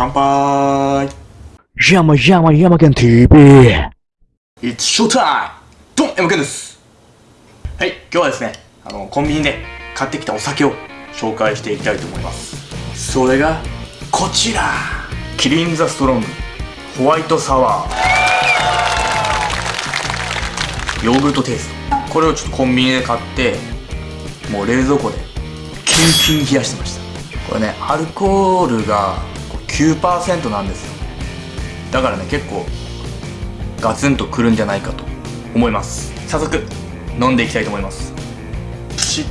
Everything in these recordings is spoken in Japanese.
乾杯。山山山県 TV It's showtime! ドンです。はい、今日はですね、あの、コンビニで買ってきたお酒を紹介していきたいと思います。それが、こちら。キリンザストロング。ホワイトサワー。ヨーグルトテイスト。これをちょっとコンビニで買ってもう冷蔵庫でキンキン冷やしてました。これねアルコールが9%なんですよ。だからね結構ガツンとくるんじゃないかと思います。早速飲んでいきたいと思います。プシッ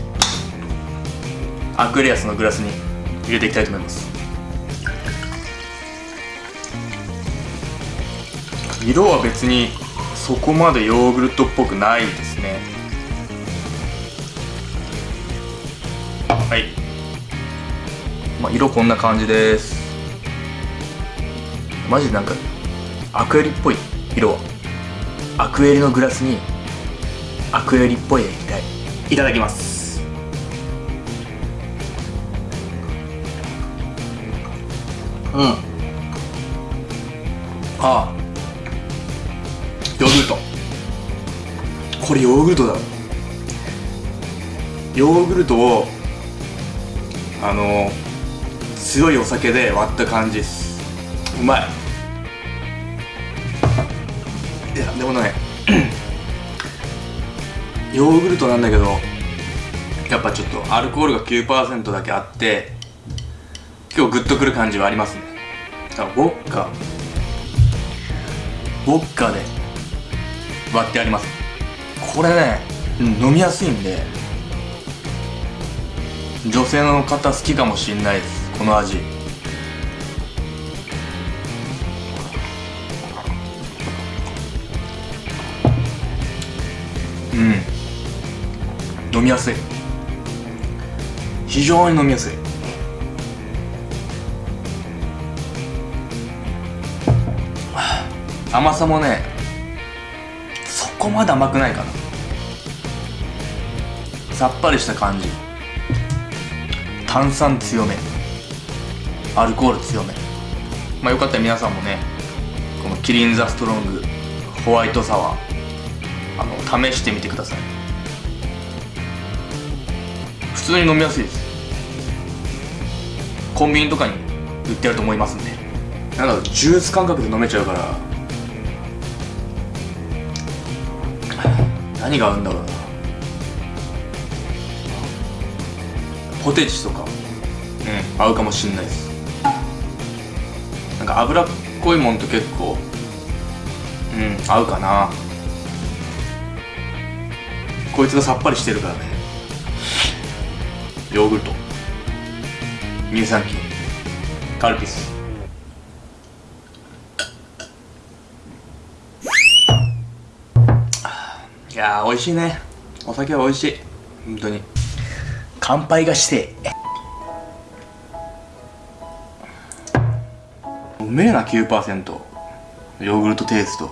アクエリアスのグラスに入れていきたいと思います。色は別にそこまでヨーグルトっぽくないですね。はい。まあ色こんな感じですマジでなんかアクエリっぽい色は。アクエリのグラスにアクエリっぽい液体。いただきます。うん。ああ。ヨーグルト。これヨーグルトだ。ヨーグルトをあの強いお酒で割った感じですうまい。いやでもね ヨーグルトなんだけどやっぱちょっとアルコールが9%だけあって今日グッとくる感じはありますね。だからボッカ。ボッカで割ってあります。これね、うん、飲みやすいんで女性の方好きかもしんないです。この味。うん。飲みやすい。非常に飲みやすい。甘さもねそこまで甘くないかな。さっぱりした感じ。炭酸強め。アルコール強め。まあよかったら皆さんもねこのキリンザストロングホワイトサワー。あの試してみてください。普通に飲みやすいです。コンビニとかに売ってあると思いますんで。なんだろうジュース感覚で飲めちゃうから。何が合うんだろうな。ポテチとか。うん。合うかもしんないです。なんか脂っこいもんと結構うん合うかなこいつがさっぱりしてるからね。ヨーグルト。乳酸菌。カルピス。いやー美味しいね。お酒は美味しい。本当に。乾杯がして。うめえな9%ヨーグルトテイスト。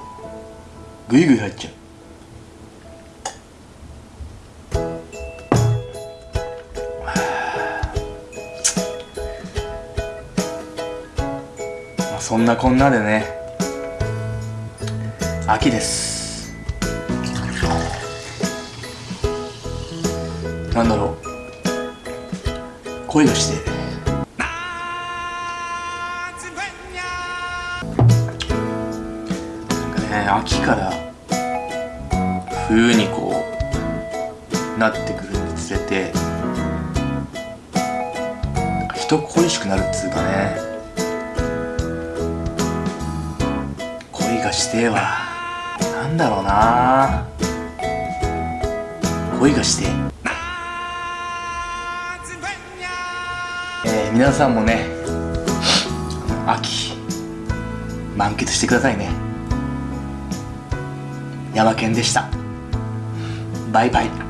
グイグイ入っちゃう。そんなこんなでね秋です。なんだろう。恋がしてなんかね秋から冬にこうなってくるにつれて人恋しくなるっつうかね。かしてはなんだろうな。恋がしてえー、皆さんもね秋満喫してくださいね。ヤマケンでした。バイバイ。